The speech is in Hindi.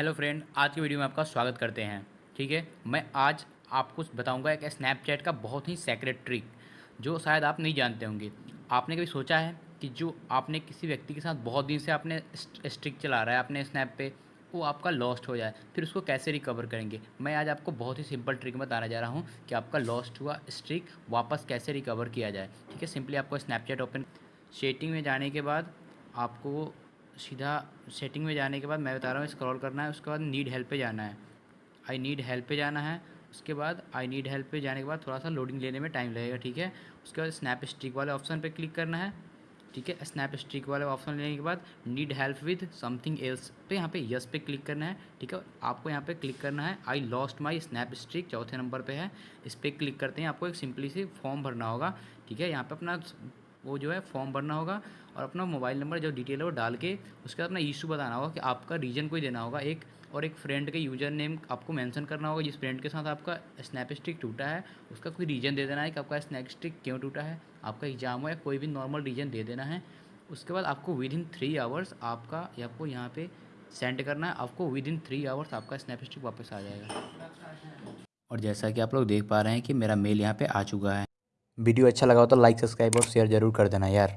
हेलो फ्रेंड, आज की वीडियो में आपका स्वागत करते हैं। ठीक है, मैं आज आपको बताऊँगा एक स्नैपचैट का बहुत ही सेक्रेट ट्रिक जो शायद आप नहीं जानते होंगे। आपने कभी सोचा है कि जो आपने किसी व्यक्ति के साथ बहुत दिन से आपने स्ट्रिक चला रहा है अपने स्नैप पे, वो आपका लॉस्ट हो जाए, फिर उसको कैसे रिकवर करेंगे? मैं आज आपको बहुत ही सिंपल ट्रिक बताने जा रहा हूँ कि आपका लॉस्ट हुआ स्ट्रिक वापस कैसे रिकवर किया जाए। ठीक है सिंपली आपको स्नैपचैट ओपन सेटिंग में जाने के बाद आपको सीधा सेटिंग में जाने के बाद मैं बता रहा हूँ स्क्रॉल करना है, उसके बाद नीड हेल्प पे जाना है। आई नीड हेल्प पे जाना है, उसके बाद आई नीड हेल्प पे जाने के बाद थोड़ा सा लोडिंग लेने में टाइम लगेगा, ठीक है? उसके बाद स्नैप स्टिक वाले ऑप्शन पर क्लिक करना है, ठीक है? स्नैप स्टिक वाले ऑप्शन लेने के बाद need help with something else पे यहाँ पे यस पे क्लिक करना है, ठीक है? आपको यहाँ पे क्लिक करना है I lost my snap stick चौथे नंबर पे है, इस पर क्लिक करते हैं, आपको एक सिंपली सी फॉर्म भरना होगा, ठीक है? यहाँ पे अपना वो जो है फॉर्म भरना होगा और अपना मोबाइल नंबर जो डिटेल है वो डाल के उसके बाद अपना इशू बताना होगा कि आपका रीजन कोई देना होगा एक और एक फ्रेंड के यूज़र नेम आपको मेंशन करना होगा जिस फ्रेंड के साथ आपका स्नैप स्टिक टूटा है, उसका कोई रीज़न दे देना है कि आपका स्नैप स्टिक क्यों टूटा है, आपका एग्ज़ाम हो या कोई भी नॉर्मल रीज़न दे देना है, उसके बाद आपको विद इन थ्री आवर्स आपका आपको यहाँ पर सेंड करना है, आपको विद इन थ्री आवर्स आपका स्नैप स्टिक वापस आ जाएगा। और जैसा कि आप लोग देख पा रहे हैं कि मेरा मेल यहाँ पे आ चुका है। वीडियो अच्छा लगा हो तो लाइक सब्सक्राइब और शेयर ज़रूर कर देना यार।